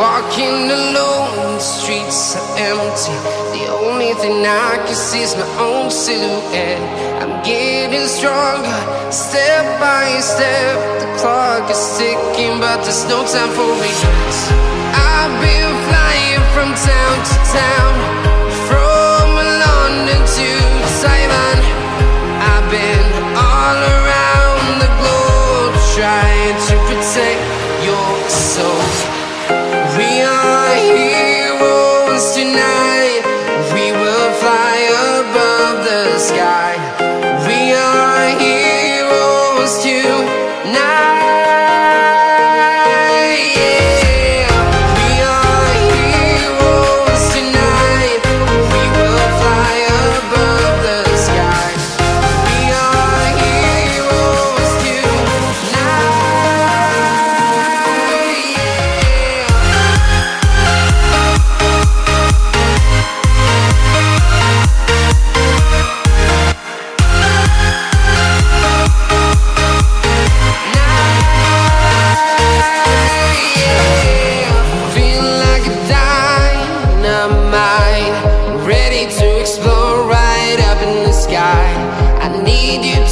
walking alone, the streets are empty. The only thing I can see is my own silhouette. I'm getting stronger, step by step. The clock is ticking, but there's no time for regrets. I've been flying from town to town, sky. We are heroes tonight.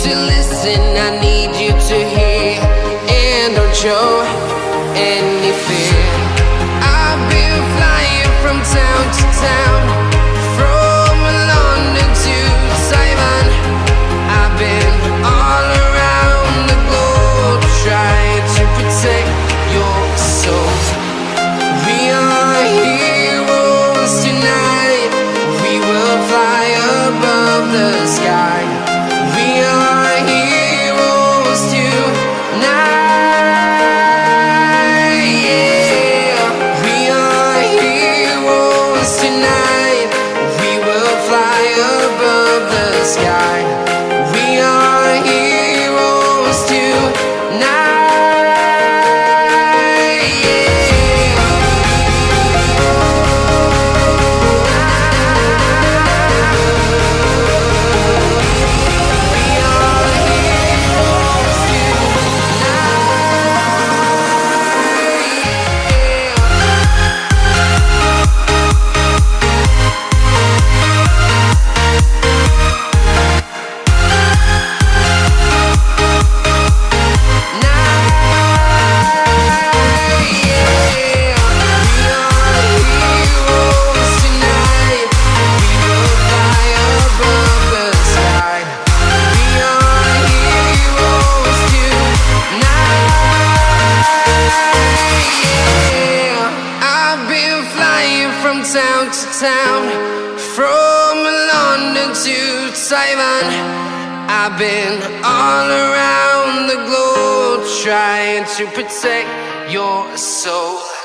To listen, I need you to Flying from town to town, from London to Taiwan. I've been all around the globe trying to protect your soul.